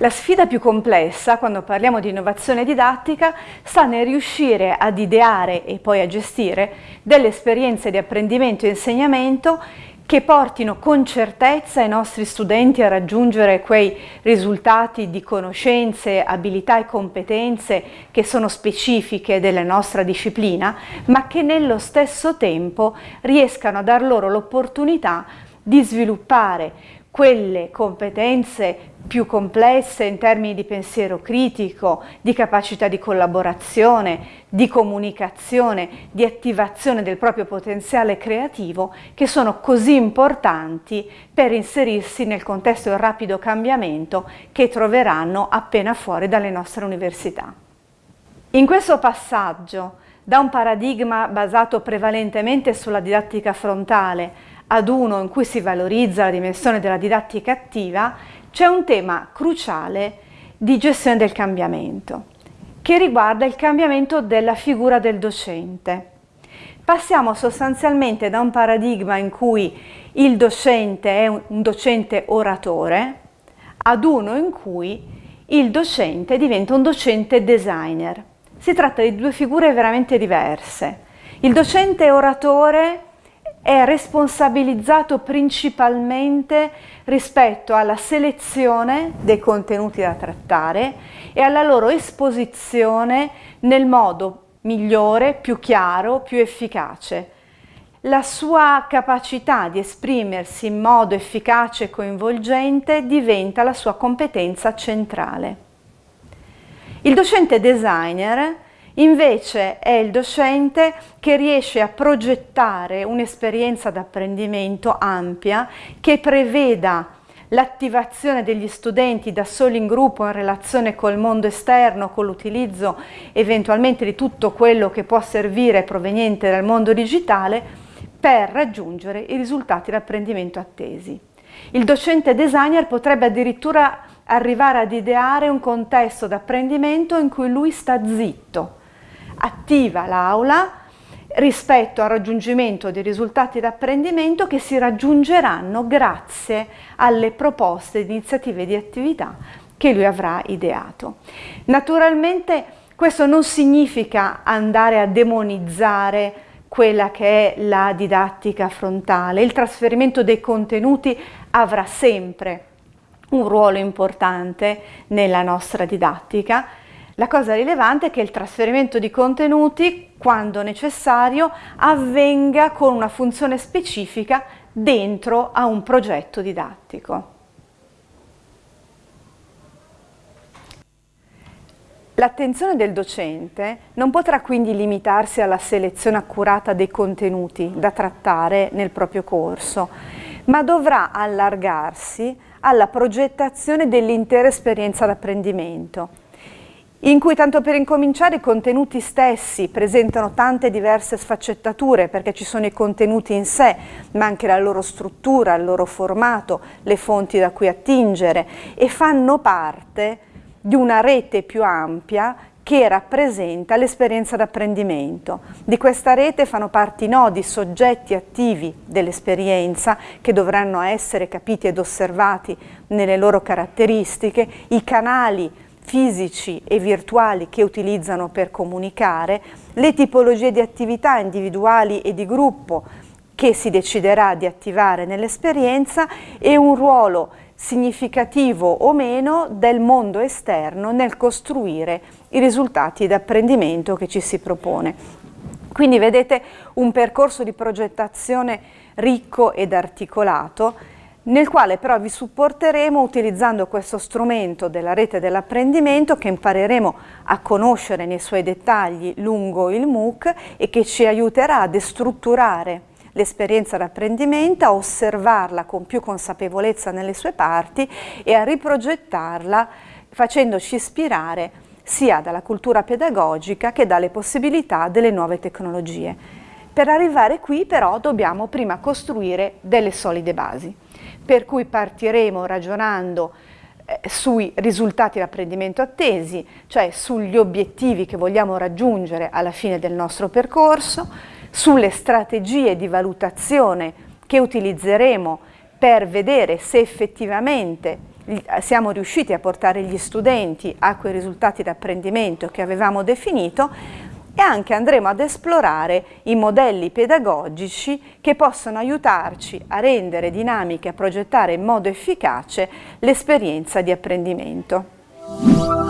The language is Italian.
La sfida più complessa, quando parliamo di innovazione didattica, sta nel riuscire ad ideare e poi a gestire delle esperienze di apprendimento e insegnamento che portino con certezza i nostri studenti a raggiungere quei risultati di conoscenze, abilità e competenze che sono specifiche della nostra disciplina, ma che nello stesso tempo riescano a dar loro l'opportunità di sviluppare quelle competenze più complesse in termini di pensiero critico, di capacità di collaborazione, di comunicazione, di attivazione del proprio potenziale creativo che sono così importanti per inserirsi nel contesto del rapido cambiamento che troveranno appena fuori dalle nostre università. In questo passaggio da un paradigma basato prevalentemente sulla didattica frontale ad uno in cui si valorizza la dimensione della didattica attiva, c'è un tema cruciale di gestione del cambiamento, che riguarda il cambiamento della figura del docente. Passiamo sostanzialmente da un paradigma in cui il docente è un docente oratore ad uno in cui il docente diventa un docente designer. Si tratta di due figure veramente diverse. Il docente oratore è responsabilizzato principalmente rispetto alla selezione dei contenuti da trattare e alla loro esposizione nel modo migliore, più chiaro, più efficace. La sua capacità di esprimersi in modo efficace e coinvolgente diventa la sua competenza centrale. Il docente designer Invece è il docente che riesce a progettare un'esperienza d'apprendimento ampia che preveda l'attivazione degli studenti da soli in gruppo in relazione col mondo esterno, con l'utilizzo eventualmente di tutto quello che può servire proveniente dal mondo digitale per raggiungere i risultati d'apprendimento attesi. Il docente designer potrebbe addirittura arrivare ad ideare un contesto d'apprendimento in cui lui sta zitto, attiva l'aula rispetto al raggiungimento dei risultati d'apprendimento che si raggiungeranno grazie alle proposte di iniziative di attività che lui avrà ideato. Naturalmente questo non significa andare a demonizzare quella che è la didattica frontale, il trasferimento dei contenuti avrà sempre un ruolo importante nella nostra didattica, la cosa rilevante è che il trasferimento di contenuti, quando necessario, avvenga con una funzione specifica dentro a un progetto didattico. L'attenzione del docente non potrà quindi limitarsi alla selezione accurata dei contenuti da trattare nel proprio corso, ma dovrà allargarsi alla progettazione dell'intera esperienza d'apprendimento in cui tanto per incominciare i contenuti stessi presentano tante diverse sfaccettature perché ci sono i contenuti in sé ma anche la loro struttura, il loro formato, le fonti da cui attingere e fanno parte di una rete più ampia che rappresenta l'esperienza d'apprendimento. Di questa rete fanno parte i nodi, soggetti attivi dell'esperienza che dovranno essere capiti ed osservati nelle loro caratteristiche, i canali fisici e virtuali che utilizzano per comunicare, le tipologie di attività individuali e di gruppo che si deciderà di attivare nell'esperienza e un ruolo significativo o meno del mondo esterno nel costruire i risultati d'apprendimento che ci si propone. Quindi vedete un percorso di progettazione ricco ed articolato nel quale però vi supporteremo utilizzando questo strumento della rete dell'apprendimento che impareremo a conoscere nei suoi dettagli lungo il MOOC e che ci aiuterà a destrutturare l'esperienza d'apprendimento, a osservarla con più consapevolezza nelle sue parti e a riprogettarla facendoci ispirare sia dalla cultura pedagogica che dalle possibilità delle nuove tecnologie. Per arrivare qui però dobbiamo prima costruire delle solide basi per cui partiremo ragionando eh, sui risultati d'apprendimento attesi, cioè sugli obiettivi che vogliamo raggiungere alla fine del nostro percorso, sulle strategie di valutazione che utilizzeremo per vedere se effettivamente siamo riusciti a portare gli studenti a quei risultati d'apprendimento che avevamo definito e anche andremo ad esplorare i modelli pedagogici che possono aiutarci a rendere dinamica e a progettare in modo efficace l'esperienza di apprendimento.